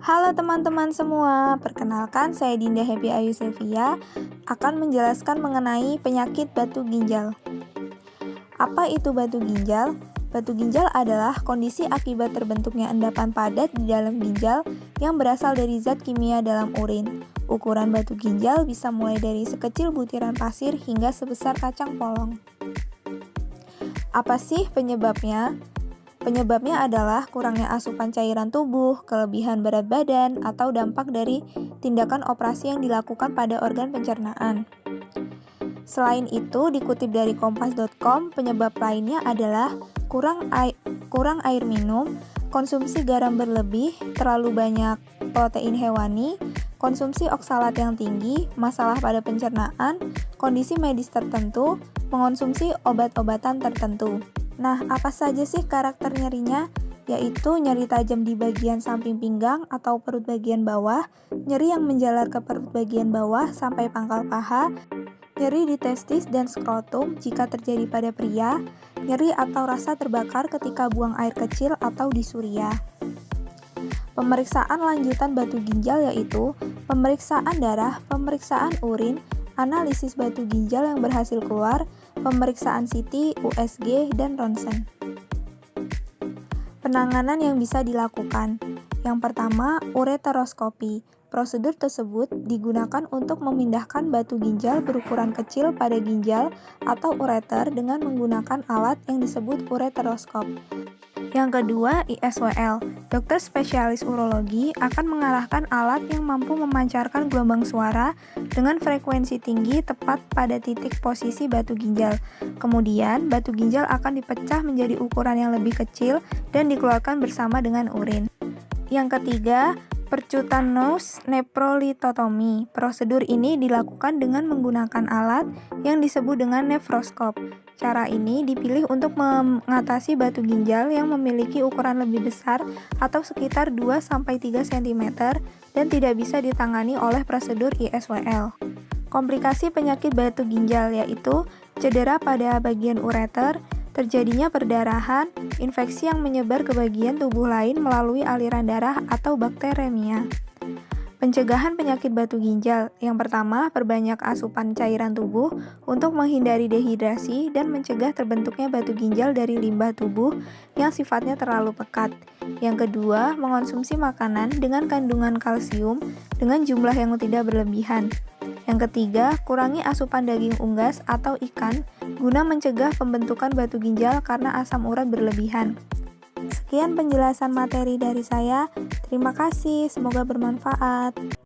Halo teman-teman semua, perkenalkan saya Dinda Happy Ayu Sevia akan menjelaskan mengenai penyakit batu ginjal. Apa itu batu ginjal? Batu ginjal adalah kondisi akibat terbentuknya endapan padat di dalam ginjal yang berasal dari zat kimia dalam urin. Ukuran batu ginjal bisa mulai dari sekecil butiran pasir hingga sebesar kacang polong. Apa sih penyebabnya? Penyebabnya adalah kurangnya asupan cairan tubuh, kelebihan berat badan, atau dampak dari tindakan operasi yang dilakukan pada organ pencernaan. Selain itu, dikutip dari kompas.com, penyebab lainnya adalah kurang air, kurang air minum, konsumsi garam berlebih, terlalu banyak protein hewani, konsumsi oksalat yang tinggi, masalah pada pencernaan, kondisi medis tertentu, mengonsumsi obat-obatan tertentu. Nah, apa saja sih karakter nyerinya? Yaitu nyeri tajam di bagian samping pinggang atau perut bagian bawah, nyeri yang menjalar ke perut bagian bawah sampai pangkal paha, nyeri di testis dan skrotum jika terjadi pada pria, nyeri atau rasa terbakar ketika buang air kecil atau di surya. Pemeriksaan lanjutan batu ginjal yaitu pemeriksaan darah, pemeriksaan urin, analisis batu ginjal yang berhasil keluar, pemeriksaan CT, USG, dan ronsen. Penanganan yang bisa dilakukan. Yang pertama, ureteroskopi. Prosedur tersebut digunakan untuk memindahkan batu ginjal berukuran kecil pada ginjal atau ureter dengan menggunakan alat yang disebut ureteroskop. Yang kedua, ISWL. Dokter spesialis urologi akan mengarahkan alat yang mampu memancarkan gelombang suara dengan frekuensi tinggi tepat pada titik posisi batu ginjal. Kemudian, batu ginjal akan dipecah menjadi ukuran yang lebih kecil dan dikeluarkan bersama dengan urin. Yang ketiga, Percutaneous neprolitotomi. Prosedur ini dilakukan dengan menggunakan alat yang disebut dengan nefroskop. Cara ini dipilih untuk mengatasi batu ginjal yang memiliki ukuran lebih besar atau sekitar 2-3 cm dan tidak bisa ditangani oleh prosedur ISWL. Komplikasi penyakit batu ginjal yaitu cedera pada bagian ureter, terjadinya perdarahan, infeksi yang menyebar ke bagian tubuh lain melalui aliran darah atau bakteremia. Pencegahan penyakit batu ginjal. Yang pertama, perbanyak asupan cairan tubuh untuk menghindari dehidrasi dan mencegah terbentuknya batu ginjal dari limbah tubuh yang sifatnya terlalu pekat. Yang kedua, mengonsumsi makanan dengan kandungan kalsium dengan jumlah yang tidak berlebihan. Yang ketiga, kurangi asupan daging unggas atau ikan guna mencegah pembentukan batu ginjal karena asam urat berlebihan. Sekian penjelasan materi dari saya. Terima kasih, semoga bermanfaat.